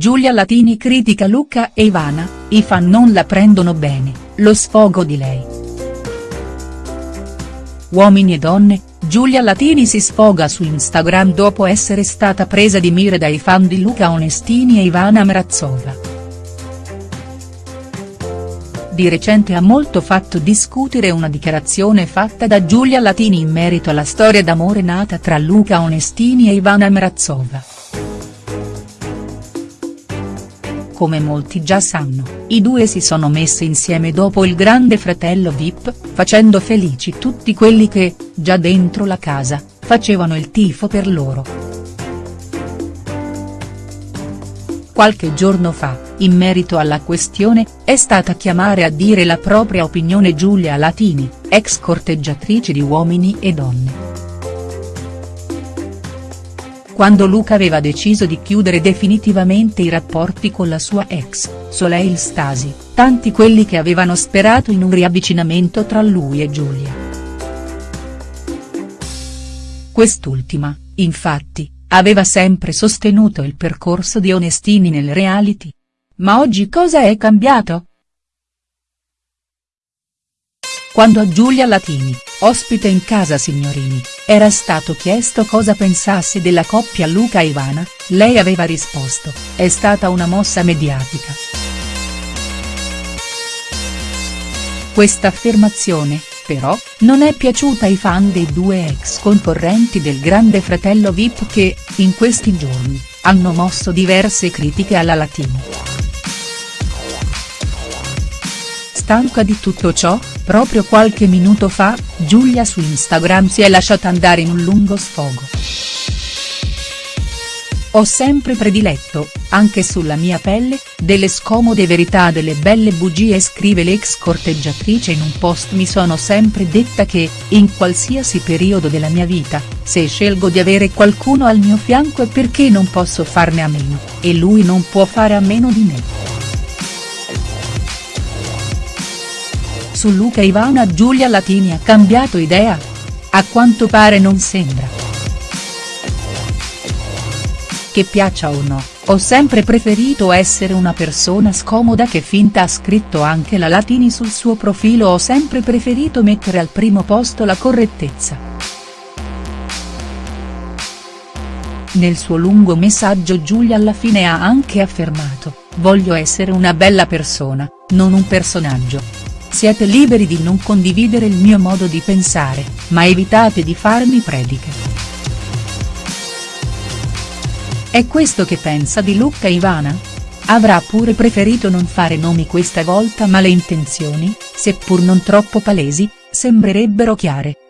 Giulia Latini critica Luca e Ivana, i fan non la prendono bene, lo sfogo di lei. Uomini e donne, Giulia Latini si sfoga su Instagram dopo essere stata presa di mira dai fan di Luca Onestini e Ivana Mrazova. Di recente ha molto fatto discutere una dichiarazione fatta da Giulia Latini in merito alla storia d'amore nata tra Luca Onestini e Ivana Mrazova. Come molti già sanno, i due si sono messi insieme dopo il grande fratello Vip, facendo felici tutti quelli che, già dentro la casa, facevano il tifo per loro. Qualche giorno fa, in merito alla questione, è stata chiamare a dire la propria opinione Giulia Latini, ex corteggiatrice di Uomini e Donne quando Luca aveva deciso di chiudere definitivamente i rapporti con la sua ex, Soleil Stasi, tanti quelli che avevano sperato in un riavvicinamento tra lui e Giulia. Quest'ultima, infatti, aveva sempre sostenuto il percorso di Onestini nel reality. Ma oggi cosa è cambiato?. Quando a Giulia Latini, ospite in casa Signorini, era stato chiesto cosa pensasse della coppia Luca Ivana, lei aveva risposto, è stata una mossa mediatica. Questa affermazione, però, non è piaciuta ai fan dei due ex concorrenti del grande fratello Vip che, in questi giorni, hanno mosso diverse critiche alla Latini. Stanca di tutto ciò, proprio qualche minuto fa, Giulia su Instagram si è lasciata andare in un lungo sfogo. Ho sempre prediletto, anche sulla mia pelle, delle scomode verità delle belle bugie scrive l'ex corteggiatrice in un post mi sono sempre detta che, in qualsiasi periodo della mia vita, se scelgo di avere qualcuno al mio fianco è perché non posso farne a meno, e lui non può fare a meno di me. Su Luca Ivana Giulia Latini ha cambiato idea? A quanto pare non sembra. Che piaccia o no, ho sempre preferito essere una persona scomoda che finta ha scritto anche la Latini sul suo profilo ho sempre preferito mettere al primo posto la correttezza. Nel suo lungo messaggio Giulia alla fine ha anche affermato, voglio essere una bella persona, non un personaggio, siete liberi di non condividere il mio modo di pensare, ma evitate di farmi prediche. È questo che pensa di Luca Ivana? Avrà pure preferito non fare nomi questa volta ma le intenzioni, seppur non troppo palesi, sembrerebbero chiare.